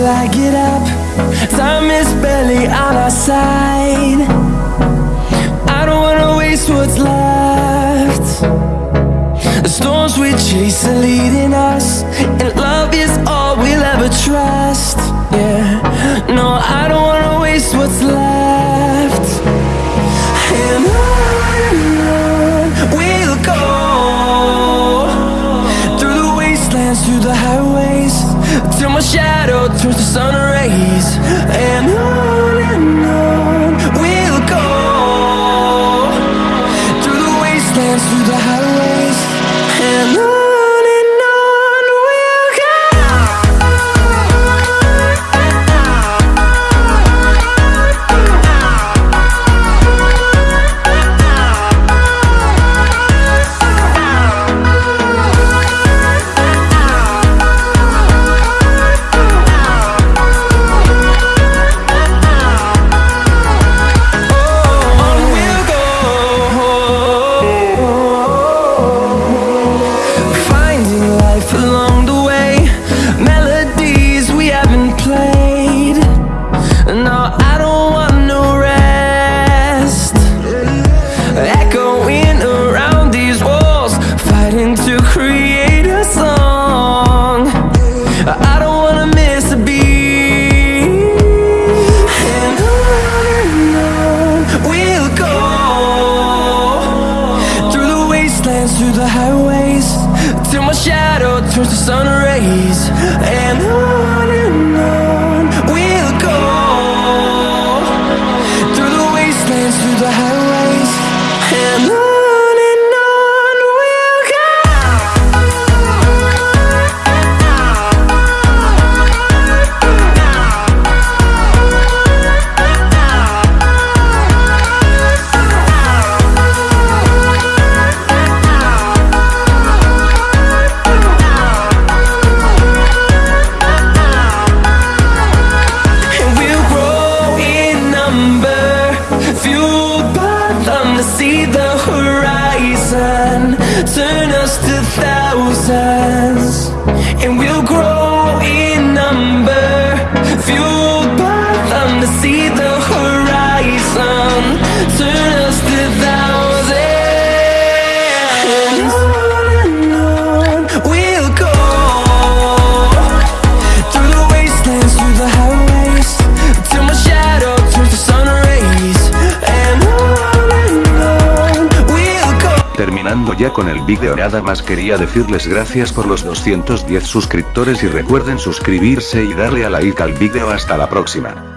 till I get up. Time is barely on our side. I don't wanna waste what's left. The storms we chase are leading us, and love is all we'll ever trust. Yeah, no, I shadow turns to sun rays. And on and on we'll go through the wastelands, through the highways, shadow turns to sun rays. And on them to see the horizon, turn us to thousands. Terminando ya con el vídeo nada más quería decirles gracias por los 210 suscriptores y recuerden suscribirse y darle a like al vídeo hasta la próxima.